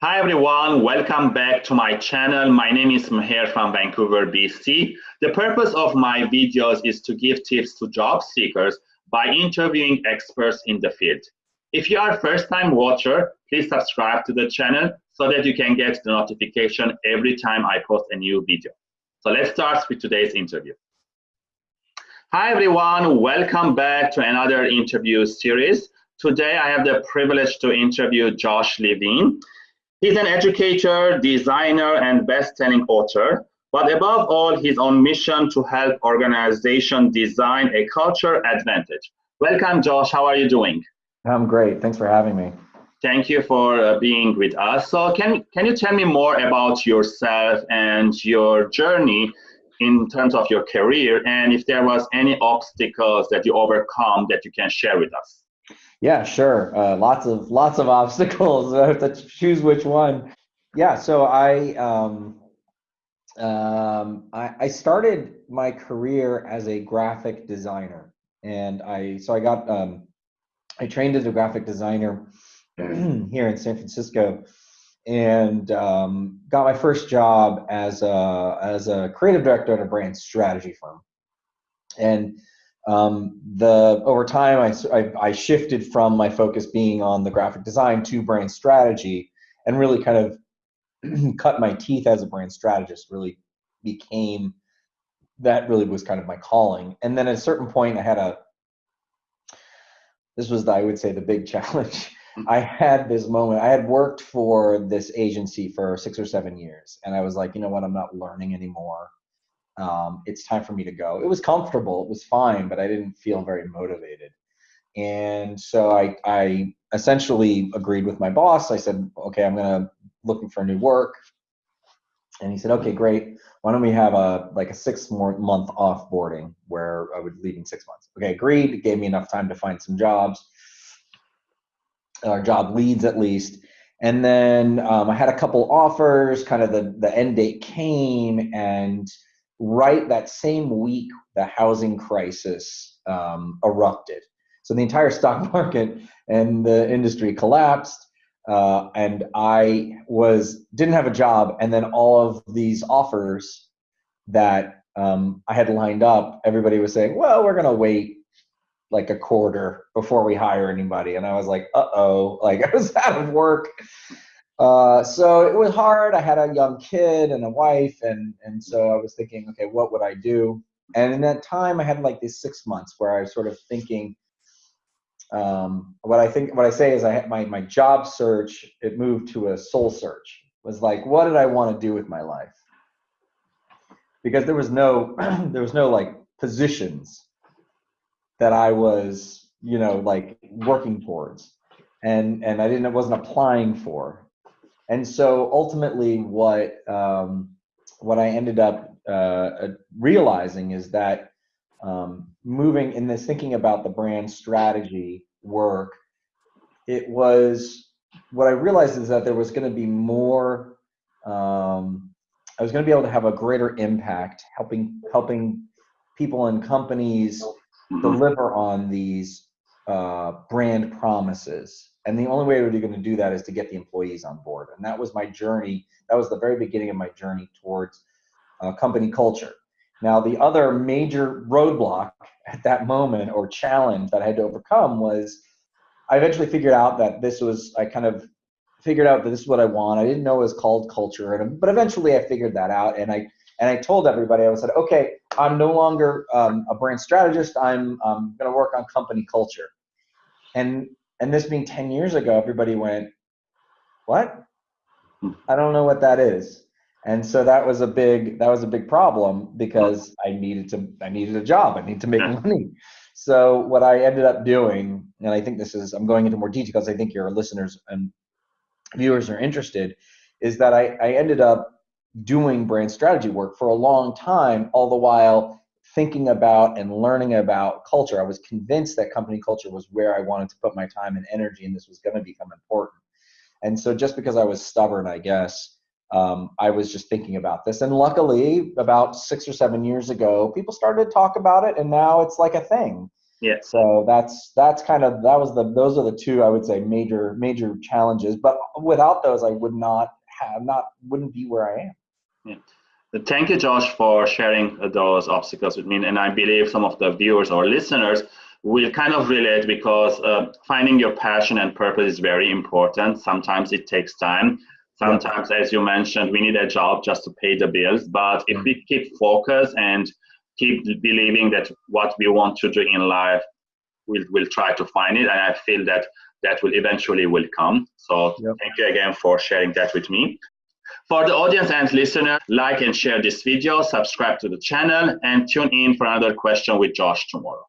Hi everyone, welcome back to my channel. My name is Maher from Vancouver, BC. The purpose of my videos is to give tips to job seekers by interviewing experts in the field. If you are a first-time watcher, please subscribe to the channel so that you can get the notification every time I post a new video. So let's start with today's interview. Hi everyone, welcome back to another interview series. Today I have the privilege to interview Josh Levine. He's an educator, designer, and best-selling author. But above all, he's on mission to help organizations design a culture advantage. Welcome, Josh. How are you doing? I'm great. Thanks for having me. Thank you for uh, being with us. So, can can you tell me more about yourself and your journey in terms of your career, and if there was any obstacles that you overcome that you can share with us? Yeah, sure. Uh, lots of lots of obstacles. I have to choose which one. Yeah. So I um, um, I, I started my career as a graphic designer, and I so I got um, I trained as a graphic designer here in San Francisco, and um, got my first job as a as a creative director at a brand strategy firm, and um, the over time, I, I, I, shifted from my focus being on the graphic design to brand strategy, and really kind of cut my teeth as a brand strategist. Really became that really was kind of my calling. And then at a certain point, I had a this was the, I would say the big challenge. I had this moment. I had worked for this agency for six or seven years, and I was like, you know what? I'm not learning anymore um, it's time for me to go. It was comfortable, it was fine, but I didn't feel very motivated. And so I, I essentially agreed with my boss. I said, okay, I'm gonna looking for new work. And he said, okay, great. Why don't we have a like a six more month offboarding where I would leave in six months? Okay, agreed. It gave me enough time to find some jobs, or job leads at least. And then um, I had a couple offers. Kind of the the end date came, and right that same week the housing crisis um, erupted. So the entire stock market and the industry collapsed. Uh, and I was didn't have a job, and then all of these offers that um, I had lined up, everybody was saying, "Well, we're gonna wait like a quarter before we hire anybody," and I was like, "Uh oh!" Like I was out of work, uh, so it was hard. I had a young kid and a wife, and and so I was thinking, okay, what would I do? And in that time, I had like these six months where I was sort of thinking. Um, what I think, what I say is, I had my my job search. It moved to a soul search. It was like, what did I want to do with my life? Because there was no, there was no like positions that I was, you know, like working towards, and and I didn't, I wasn't applying for and so ultimately what um, what I ended up uh, realizing is that um, moving in this thinking about the brand strategy work, it was what I realized is that there was going to be more. Um, I was going to be able to have a greater impact, helping helping people and companies deliver on these uh, brand promises and the only way we're going to do that is to get the employees on board. And that was my journey. That was the very beginning of my journey towards uh, company culture. Now, the other major roadblock at that moment or challenge that I had to overcome was I eventually figured out that this was, I kind of figured out that this is what I want. I didn't know it was called culture, but eventually I figured that out. And I, and I told everybody, I said, okay, I'm no longer um, a brand strategist. I'm um, going to work on company culture. And and this being 10 years ago everybody went what? Hmm. I don't know what that is. And so that was a big that was a big problem because hmm. i needed to i needed a job. I need to make money. So what i ended up doing and i think this is i'm going into more detail because i think your listeners and viewers are interested is that I, I ended up doing brand strategy work for a long time all the while thinking about and learning about culture. I was convinced that company culture was where I wanted to put my time and energy, and this was going to become important. And so, just because I was stubborn, I guess, um, I was just thinking about this. And luckily, about six or seven years ago, people started to talk about it, and now it's like a thing. Yeah. So that's that's kind of that was the those are the two I would say major major challenges. But without those, I would not have not wouldn't be where I am. Yeah. Thank you, Josh, for sharing those obstacles with me. And I believe some of the viewers or listeners will kind of relate because uh, finding your passion and purpose is very important. Sometimes it takes time. Sometimes, as you mentioned, we need a job just to pay the bills. But if we keep focus and keep believing that what we want to do in life, we'll, we'll try to find it. And I feel that that will eventually will come. So thank you again for sharing that with me. For the audience and listener, like and share this video, subscribe to the channel, and tune in for another question with Josh tomorrow.